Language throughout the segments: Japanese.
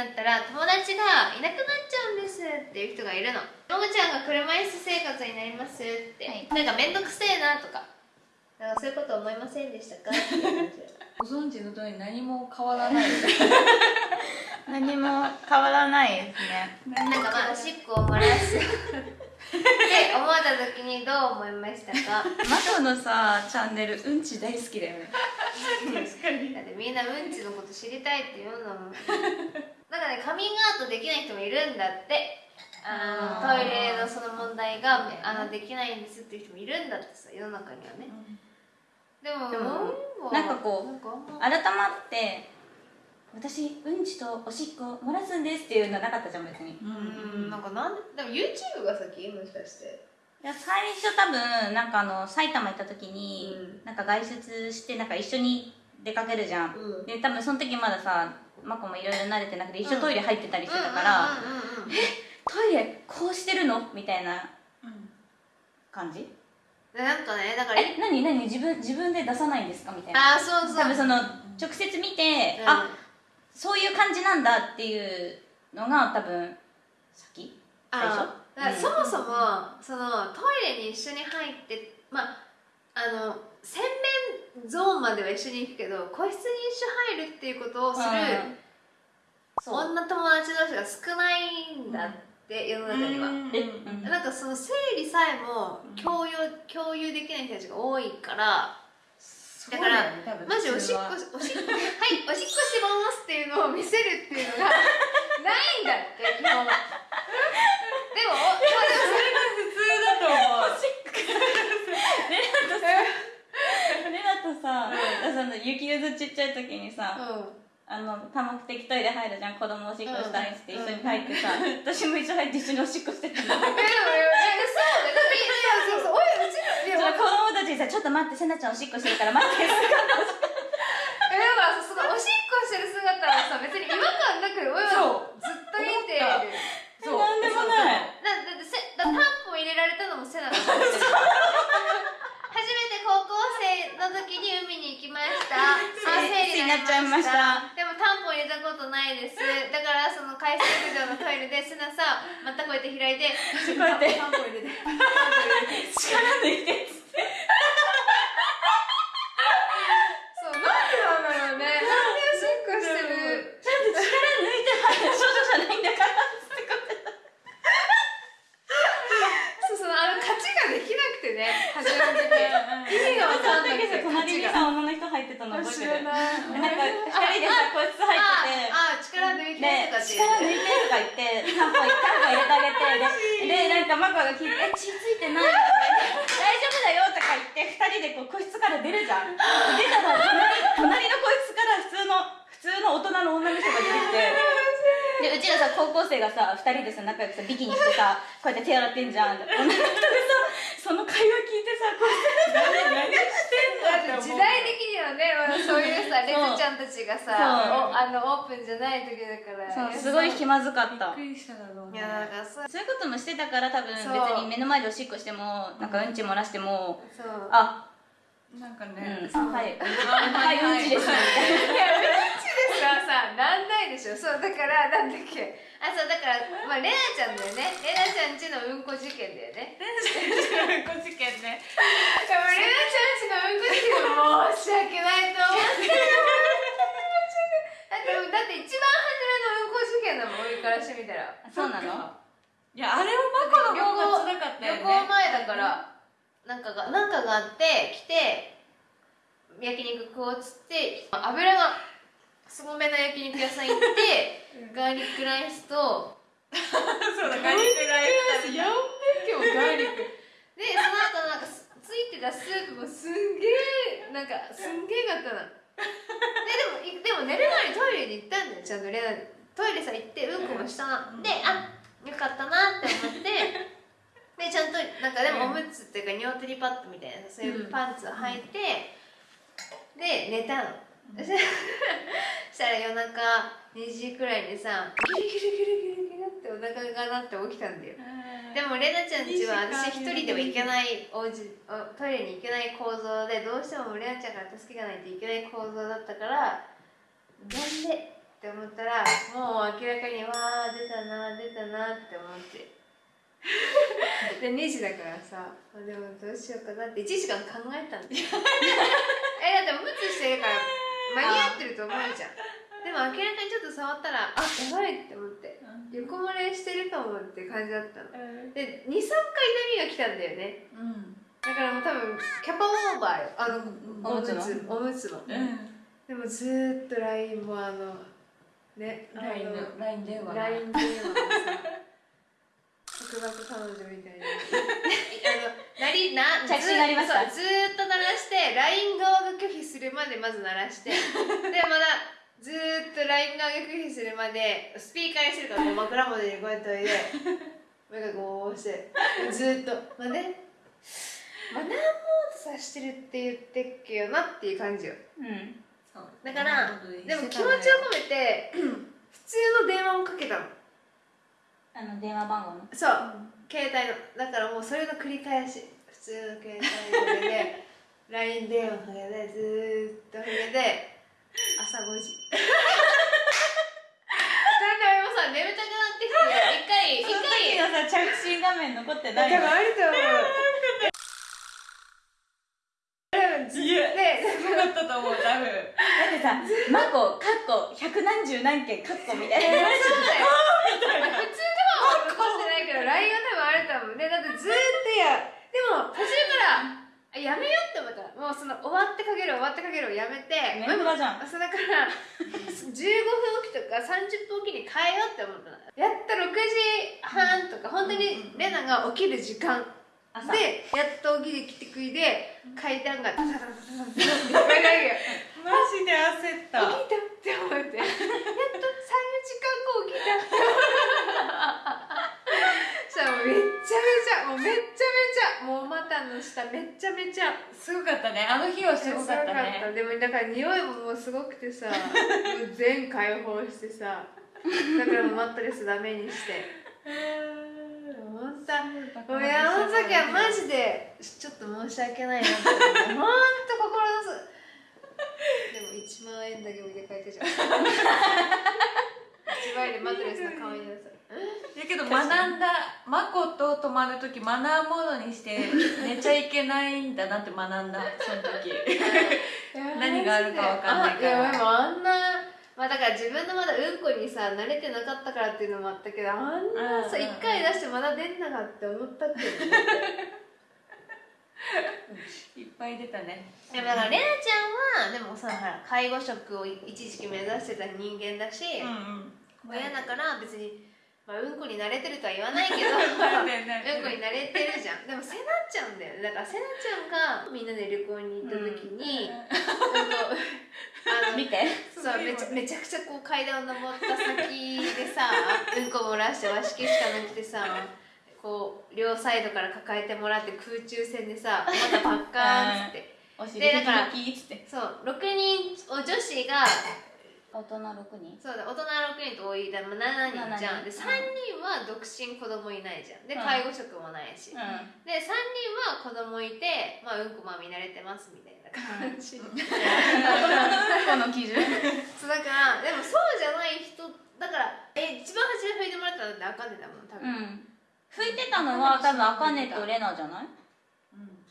なったら友達がいなくなっちゃうんですっていう人がいるのももちゃんが車椅子生活になりますって、はいなんか面倒くせえなとかなんかそういうこと思いませんでしたか？ご存知の通り何も変わらない。何も変わらないですね。なんかまあおしっこを漏らす。って思った時にどう思いましたか？マコのさチャンネルうんち大好きだよね。確かに。だってみんなうんちのこと知りたいって言うんだも。んなんかねカミングアウトできない人もいるんだって。あのトイレのその問題があのできないんですっていう人もいるんだってさ世の中にはね。でもでもうなんかこう改まって私うんちとおしっこ漏らすんですっていうのなかったじゃん別に。ううんなんかなんででも YouTube が先もしかしていや最初多分なんかあの埼玉行った時に、うん。なんか外出してなんか一緒に出かけるじゃん、うん。で多分その時まださマコもいろいろ慣れてなくて一緒トイレ入ってたりしてたから、うんうんうんうんトイレこうしてるの？みたいな感じ？でなんかねだからえ何？何？自分自分で出さないんですか？みたいな。ああそうそう。多分その直接見て、うん。あそういう感じなんだっていうのが多分先？最初？あだからそもそも、そのトイレに一緒に入ってまああの洗面ゾーンまでは一緒に行くけど個室に一緒入るっていうことをする女友達同士が少ないんだって、世の中には、え？うん。なんかその生理さえも共有共有できない人たちが多いからだからマジおしっこおしっこ はいおしっこしてますっていうのを見せるっていうのがないんだって基本 でも普通だと思うレナとさ、その雪ゆずちっちゃい時にさ、うん。あの多目的トイレ入るじゃん子供おしっこしたいっつって一緒に入ってさ、私も一緒入って一緒におしっこしてた。の えそうそうそうおいうちの子供たちにさ「ちょっと待ってせなちゃんおしっこしてるから待って」えだからさそのおしっこしてる姿はさ別に違和感なく親はずっと見ているそうなんでもないだだってせだタンポン入れられたのもセナだったんですよ初めて高校生の時に海に行きました。あ生理になっちゃいました。でもタンポン入れたことないです。だからその海水浴場のトイレでセナさまたこうやって開いてこうやってタンポン入れて。力抜いてっつってそうなんでなんだろうねなんでおしっこしてるちゃんと力抜いて入る少女じゃないんだからっつってこうやってそうそうあの勝ちができなくてね初めの時意味が分かんなくて隣にさ女の人入ってたの覚えてるなでなんか二人でさ個室入っててああ力抜いてでとかって力抜いてとか言ってタンポンタンポン入れてあげてででなんかマコが聞いて「え血ついてない? 」とか言って「大丈夫だよ」とか言って二人でこう個室から出るじゃん。出たら隣隣の個室から普通の普通の大人の女の人が出てきて。でうちらさ高校生がさ二人でさ仲良くさビキニしてさこうやって手洗ってんじゃん。女の人がさその会話聞いてさこうやってさ何してんだって思う。時代的にはね、まあ、そういうさ レズちゃんたちがさあのオープンじゃない時だから。そうすごい気まずかった。びっくりしただろうね。いやなんかそう。そういうこともしてたから多分別に目の前でおしっこしてもなんかうんち漏らしてもそう。あなんかうんはい。はいうんちですみたいいやうんちですらさなんないでしょ。そうだからなんだっけ。あそうだからまあレナちゃんだよね。レナちゃんちのうんこ事件だよね。ご事件ね。でもレナちゃんちのうんこ事件は申し訳ないと思ってるだってだって一番初めのうんこ事件だもん俺からしてみたらなそうなの？いやあれはマコの方が辛かったよね。旅行前だからなんかがなんかがあって来て焼肉食おうっつって油がすごめの焼肉屋さん行ってガーリックライスとそうだガリクライスやんべ今日ガーリック。でその後なんかすついてたスープもすんげえなんかすんげえかったなででもいでも寝る前にトイレに行ったんだよちゃんとレナトイレさ行ってうんこもしたな、うん。であよかったなって思って。でちゃんとなんかでもおむつっていうか尿取りパッドみたいなそういうパンツを履いて、で寝たの そしたら夜中2時くらいにさギリギリギリギリギリってお腹が鳴って起きたんだよ。でもレナちゃんちは私一人では行けないおうちおトイレに行けない構造でどうしてもレナちゃんから助けがないといけない構造だったからなんでって思ったらもう明らかにわあ出たな出たなって思って。で2時だからさ。あでもどうしようかなって1時間考えたんだよ。えだってムツしてるから間に合ってると思うじゃん。でも明らかにちょっと触ったらあやばいって思って横漏れしてるかもって感じだったの。で23回波が来たんだよね。うんだからもう多分キャパオーバーよ。あのおむつの。おむつの。うん。でもずーっと LINE もあのね LINE 電話 LINE 電話束縛彼女みたいな。あのなりな着信鳴りましたそうずーっと鳴らして LINE 側が拒否するまでまず鳴らして。でまだずーっと LINE 側が拒否するまでスピーカーにしてるからこう枕元にこうやっておいで。目がこうしてずーっと。まあね。まあ何もさしてるって言ってっけよなっていう感じよ。うん。そう。だからでも気持ちを込めて 普通の電話をかけたのあの電話番号の。そう。携帯のだからもうそれの繰り返し普通の携帯で LINE 電話かけてずーっとかけて朝5時。だんだんさ眠たくなってきて一回一回のさ着信画面残ってないの。あると思う。いやですごかったと思う多分。だってさ「マコ」「カッコ」「百何十何件」「カッコ」みたいな。えーそうだよ。普通のは残してないけど LINE が多分あると思うね。だってずーっとや。でも途中からあやめようって思ったの。もうその終わってかける終わってかけるをやめて。メンバーじゃん。そうだから 15分おきとか30分おきに変えようって思ったの。やっと6時半とか本当にレナが起きる時間。朝。でやっと起きてきてくいで階段がタタタタタタめっちゃすごかったね。あの日はすごかったね。でもだから匂いももうすごくてさ全開放してさだからもうマットレスダメにして。もうほんと。もういやあの時はマジでちょっと申し訳ないなって思ってほんと心のすでも1万円だけ置いて帰ってじゃん。1万円でマットレスの顔になさだけど学んだマコと泊まる時マナーモードにして 寝ちゃいけないんだなって学んだその時。何があるかわかんないから。あでもあんなまあだから自分のまだうんこにさ慣れてなかったからっていうのもあったけどあんなさうん1回出してまだ出んなかって思ったっていっぱい出たね。でもだからレナちゃんはでもさほら介護職を一時期目指してた人間だし、うんうん。親だから別に、まあ、うんこに慣れてるとは言わないけど。うんこに慣れてるじゃん。でもせなちゃんだよね。だからせなちゃんがみんなで旅行に行った時に、うん。とあの 見て。そうめちゃめちゃくちゃこう階段を登った先でさうんこ漏らして和式しかなくてさこう両サイドから抱えてもらって空中戦でさまたパッカーンっつって。でだからそう6人お女子が大人6人？そうだ大人6人と多い。だ、まあ、7人じゃん。7で人3人は独身子供いないじゃん。でうん。介護職もないし、うで3人は子供いて、まあ、うんこまみ慣れてますみたいな感じ、うん。この基準。そうだからでもそうじゃない人だからえ一番初め拭いてもらったのってあかねだもん多う分、ん。拭いてたのは多分あかねとレナじゃない？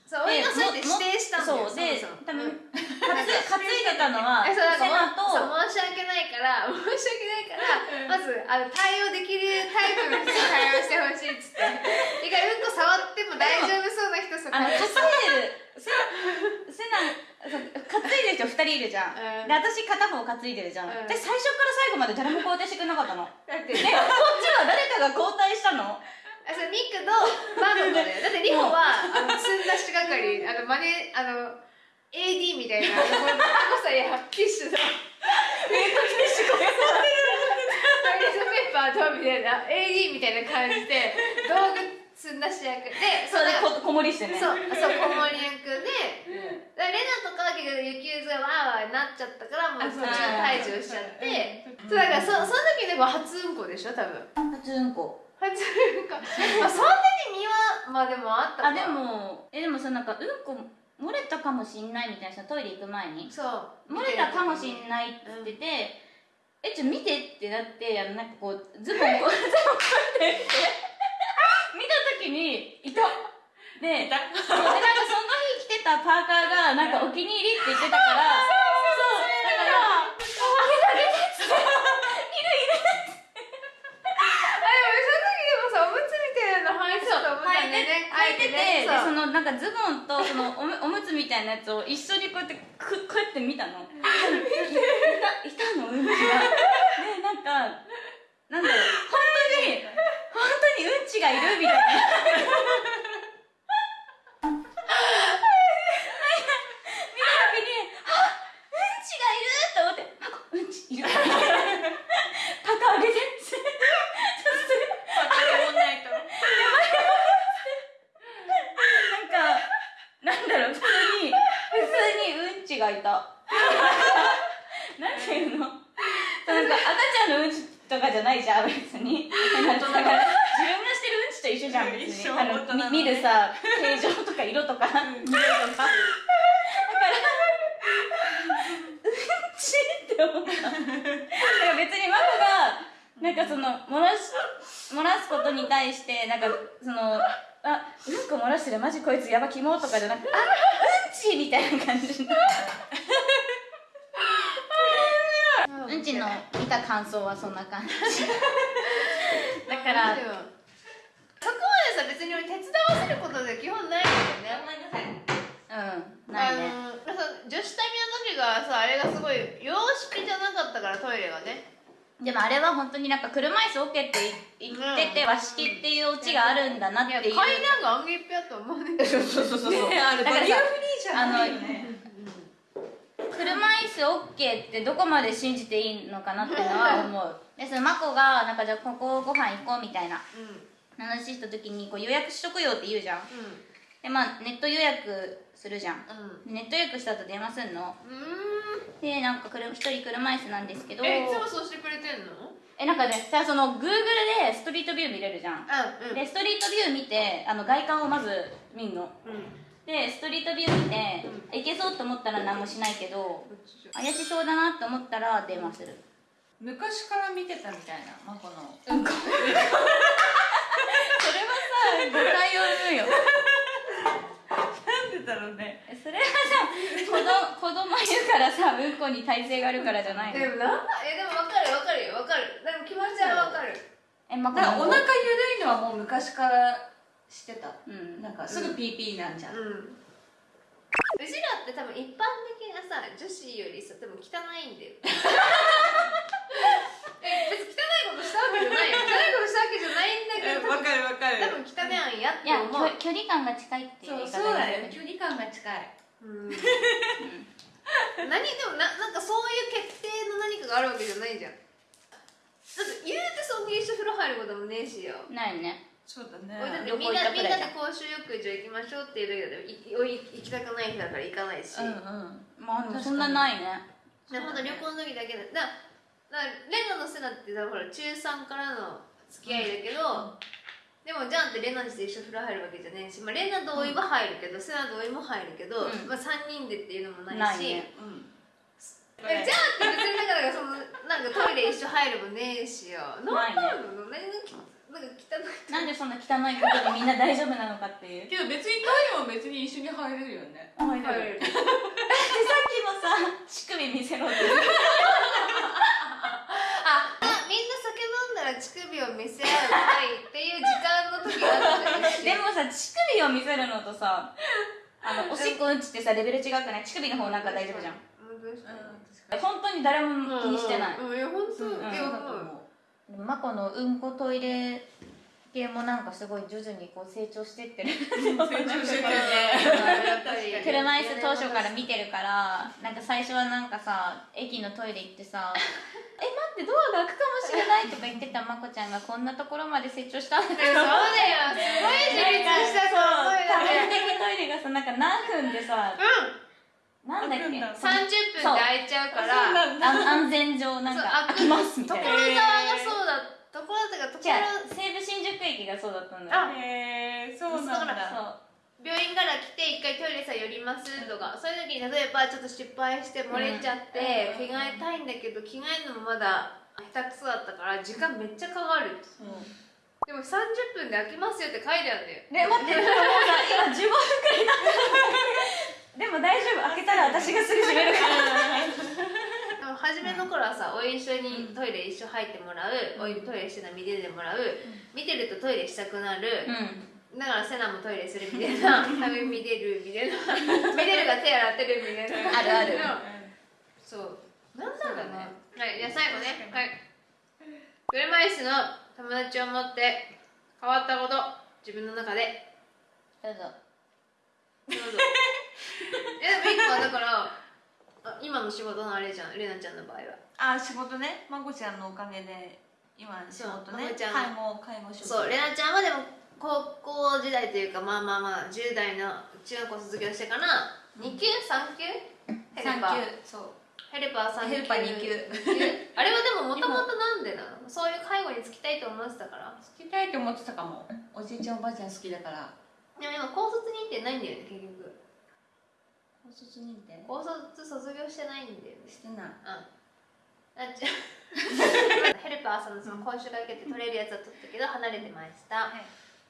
そうそう指定したんだよそうで多分うん。担いでたのはセナと申し訳ないから 申し訳ないからまずあの対応できるタイプの人に対応してほしいっつって。一回うんこ触っても大丈夫そうな人さあの担いでるセセナそう担いでる人2人いるじゃん、うん。で私片方担いでるじゃん、うん。で最初から最後まで誰も交代してくれなかったの。だって。でこっちは誰かが交代したのあそうニックとバノだよ。だってリホはあの積んだし係あのマネあの AD みたいなあのこのこさやティッシュのトイレットペーパーとみたいな AD みたいな感じで道具積んだし役。でそうここもりしてね。そうそう子守役でだレナとかは結局雪渦がわーわーなっちゃったからもう途中退場しちゃって。そうだからそその時でも初うんこでしょ多分。初うんこ初うんこまあそんなに身はまあでもあったか。あでもえでもさなんかうんこ漏れたかもしんないみたいなさトイレ行く前に。そう。漏れたかもしんないって言ってて、えちょ見てってなってあのなんかこうズボンこう ズボンこうやって。見た時にいたでいたなんかその日着てたパーカーがなんかお気に入りって言ってたから あげてあげてっつっているいるあでもその時でもさおむつみたいなの履いてたと思ったんだよててでそのなんかズボンとそのおむおむつみたいなやつを一緒にこうやってくこうやって見たの。いたいたのうんちが。でなんかなんだろう。本当に本当にうんちがいるみたいな見た時にあうんちがいると思ってあうんちいるパカあげてってパカもないとなんか、なんだろう、普通に、普通にうんちがいた。なんていうのなんか赤ちゃんのうんちとかじゃないじゃん、別に。なんかだから自分がしてるうんちと一緒じゃん、別に。一緒あの大人のねみ見るさ、形状とか色とか、色とか。だから、うんちって思った。だから別にマコが、なんかその、漏らし、漏らすことに対して、なんか、その、あ、うんこ漏らしマジこいつやばキモとかじゃなくて、あ、うんちみたいな感じ。うんちの見た感想はそんな感じ。だから、そこまでさ別に俺手伝わせることで基本ないんだよねうん、ないね。女子旅の時がさあれがすごい洋式じゃなかったからトイレがねでもあれは本当になんか車椅子 OK って言ってて、和式っていうオチがあるんだなっていう。階段がアンゲッピやと思うねそうそうそうそう。ねあれバリアフリーじゃないよね車椅子 OK ってどこまで信じていいのかなっていうのは思う。でそのマコがなんかじゃあここご飯行こうみたいな。うん。話した時にこう予約しとくよって言うじゃん。うでまあネット予約するじゃんん。うん。ネット予約した後電話すんの。うーんでなんか車一人車椅子なんですけど。えいつもそうしてくれてんの？えなんかねさその Google でストリートビュー見れるじゃん。うんうん。でストリートビュー見てあの外観をまず見んの。うん。でストリートビュー見ていけそうと思ったら何もしないけど怪しそうだなと思ったら電話する。昔から見てたみたいなマコの。うん。こ それはさ誤解を生むよ。なんでだろうね。それはさ子供子供いるからさうんこに耐性があるからじゃないの。でもなんだ？えでも分かる分かるよ。分かる。でも気持ちは分かる。えまだからお腹ゆるいのはもう昔からしてた。うん。なんかすぐピーピーなんじゃん、うん。うちらって多分一般的なさ女子よりさ多分汚いんだよ。え別に汚いことしたわけじゃない。よ汚いことしたわけじゃないんだけど多分かるわか多分汚いんやっていや思う距距離感が近いっていう言い方そうそうだでよ距離感が近いうん。何でもななんかそういう決定の何かがあるわけじゃないじゃん。だって言うてそんな一緒風呂入ることもねえしよ。ないね。そうだね。俺だみんなみんなで公衆浴場行きましょうっていうだけでいおい行きたくない日だから行かないし、うんうん。まあでもそんなないね。でほんと旅行の時だけでだだからレナのセナってさほら中3からの付き合いだけど、でもじゃあってレナちと一緒風呂入るわけじゃねえし、まあ、レナ同意は入るけど、セナ同意も入るけど、うん。まあ、3人でっていうのもないし。ないね。うん。えじゃあって別にだからそのなんかトイレ一緒入るもねえしよ。ないね。なんなの何なんか汚い。なんでそんな汚いことでみんな大丈夫なのかっていう。けど別にトイレも別に一緒に入れるよね。入入れるでさっきもさ乳首見せろってあみんな酒飲んだら乳首を見せ合う会っていう時間の時があったんだよでもさ乳首を見せるのとさあのおしっこうんちってさレベル違くない？乳首の方なんか大丈夫じゃん。本当に誰も気にしてない、うん。うんいや本当、うん。だと思うマコのうんこトイレ系もなんかすごい徐々にこう成長してってる。成長してるね。車椅子当初から見てるからなんか最初はなんかさ駅のトイレ行ってさ「え待ってドアが開くかもしれない」とか言ってたまこちゃんがこんなところまで成長したんだそうだよ。すごい。自立したと思うよ多ね面的トイレがさなんか何分でさうん。なんだっけ？開くんだ。30分で開いちゃうから。安全上なんか開きますみたいな。所沢がそうだ所沢が所じゃあ西武新宿駅がそうだったんだよあへえそうなんだ。そう病院から来て一回トイレさ寄りますとか、そういう時に例えばちょっと失敗して漏れちゃって、うん。着替えたいんだけど着替えるのもまだ下手くそだったから時間めっちゃかかるでも30分で飽きますよって書いてあるんだよ。ね待って今15分くらい。経ってるでも大丈夫。開けたら私がすぐ閉めるから。でも初めの頃はさおい一緒にトイレ一緒入ってもらう、おいトイレしてるの見ててもらう、見てるとトイレしたくなる、うんだからセナもトイレするみたいな 多分見てるみたいな。見てるが手洗ってるみたいなあるある。そう。なんだろうね。はいじゃあ最後ね。はい。車椅子の友達を持って変わったこと自分の中で。どうぞ。どうぞ。いやでも一個はだからあ今の仕事のあれじゃん。レナちゃんの場合は。あ仕事ね。まこちゃんのおかげで今仕事ね。介護介護職そうレナちゃんはでも高校時代というかまあまあまあ10代の中学校卒業してから2級3級？ヘル産パー。休そう。ヘルパー3級。ヘルパー二級。あれはでももともとなんでなの？そういう介護に就きたいと思ってたから。好きたいと思ってたかも。おじいちゃんおばあちゃん好きだから。でも今高卒認定ないんだよね結局。高卒認定？高卒卒業してないんだよね。してない。あ。じゃ ヘルパーさんのその講習が受けて取れるやつは取ったけど離れてました、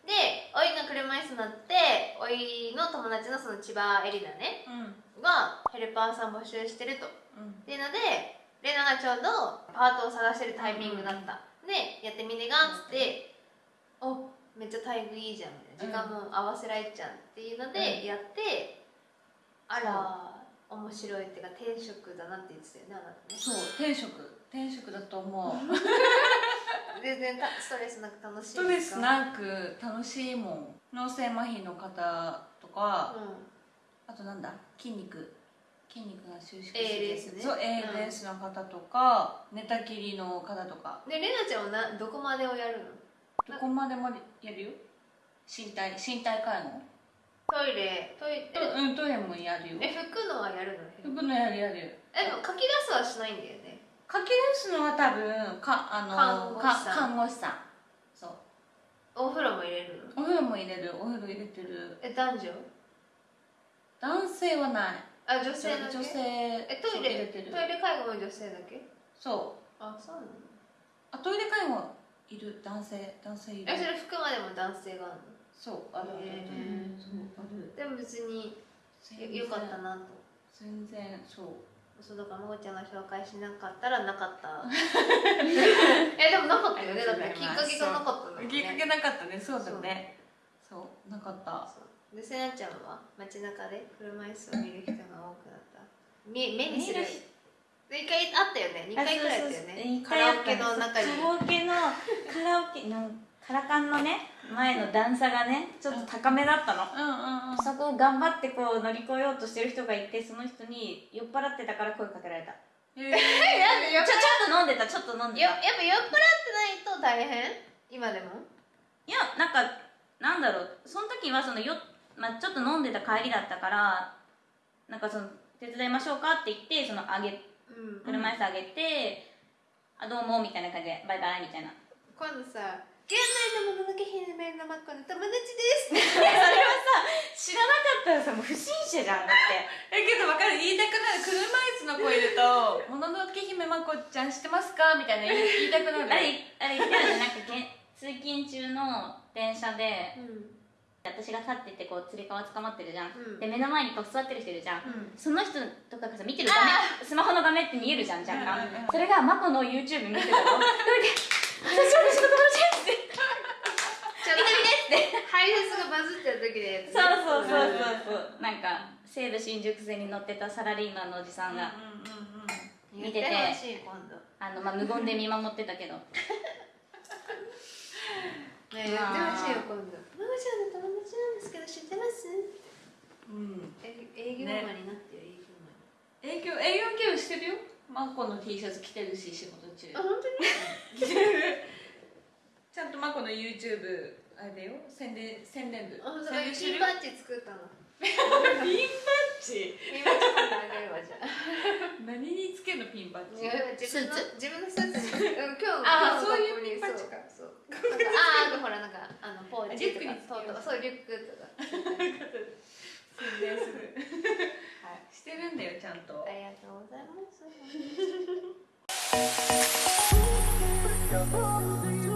でおいが車椅子になっておいの友達のその千葉エリナねうん。がヘルパーさん募集してると。っうん。ていうのでレナがちょうどパートを探してるタイミングだった、でやってみねがっつって、おめっちゃ待遇いいじゃん。みたいな時間も合わせられちゃうっていうのでやって、あら面白いっていうか転職だなって言ってたよねあなたね。そう転職。転職だと思う 全然たストレスなく楽しいストレスなく楽しいもん。脳性麻痺の方とか、うあとなんだ？筋肉。筋肉が収縮 ALS ね。そう ALS の方とか、寝たきりの方とか。んでレナちゃんはなどこまでをやるの？どこまでもやるよ？身体身体介護トイレ。トイレ。とうんトイレもやるよ。え拭くのはやるの？拭くのやるやる。えでも書き出すはしないんだよね書き出すのは多分かあの看護師さん。か看護師さん。そう。お風呂も入れる？のお風呂も入れる。お風呂入れてる。え男女？男性はない。あ女性だけ？女性えトイレそう入れてる。トイレ介護も女性だけ？そう。あそうなのあトイレ介護いる。男性男性いる。えそれ拭くまでも男性があるそうあるあるある、へー。そうある。のでも別によかったなと。全然そうそうだからまこちゃんが紹介しなかったらなかった。えでもなかったよね。だってきっかけがなかったんだもんね。きっかけなかったね。そうだね。そう。なかった。でせなちゃんは街中で車椅子を見る人が多くなった。目目にする。一回あったよね。二回くらいあったよね。カカラオケの中に。カラオケのカラオケなんカラカンのね前の段差がねちょっと高めだったの、うん。うんうんそこを頑張ってこう乗り越えようとしてる人がいてその人に酔っ払ってたから声かけられた。えー。えなんで酔っちょちょっと飲んでたちょっと飲んでた。よやっぱ酔っ払ってないと大変？今でも？いやなんかなんだろう。その時はそのよ、まあ、ちょっと飲んでた帰りだったからなんかその手伝いましょうかって言ってそのあげうん。車椅子あげて、あどうもみたいな感じでバイバイみたいな。今度さ「現代のもののけ姫のマッコの友達です」それはさ知らなかったらさもう不審者じゃんだって。えけど分かる？言いたくなる車椅子の子いると「もののけ姫まこちゃん知ってますか?」みたいな言い言いたくなる。あれあれ言ってたよねなんかけん通勤中の電車でうん。私が立っててこうつり革捕まってるじゃん、うん。で目の前にこう座ってる人いるじゃん、うん。その人とかがさ見てる画面スマホの画面って見えるじゃん若干、うん。うんうんそれがマコの YouTube 見てたの。それで「私私の友達です」ってちょっと見て見てってハイフェスがバズってる時でやつね。そうそうそうそう。そうなんか西武新宿線に乗ってたサラリーマンのおじさんが、うんうんうん言見ててあのまあ、無言で見守ってたけど。ね言ってほしいよ今度「ママちゃんの友達なんですけど知ってます?」うん。え営業マンになってよ営業。マン営業営業業してるよ。マコの T シャツ着てるし仕事中。あ本当に？着てるちゃんとマコの YouTube あれだよ。宣伝宣伝部あ本当だ宣伝してる？よピンバッジ作ったの。ピンバッジ？ピンバッジ今度あげるわじゃあ。何につけるのピンバッジ？自分のスー自分のスーツ。にうん今日あそういうピンバッジか。そう。そう。なんかああほらなんかあのポーチとか。リュックにつけようトートかそうリュックとか。宣伝する。はい。してるんだよちゃんと。ありがとうございます